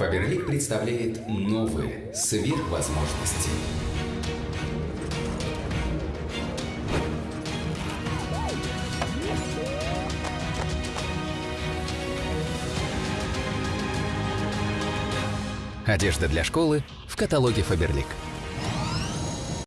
Фаберлик представляет новые сверхвозможности. Одежда для школы в каталоге Фаберлик.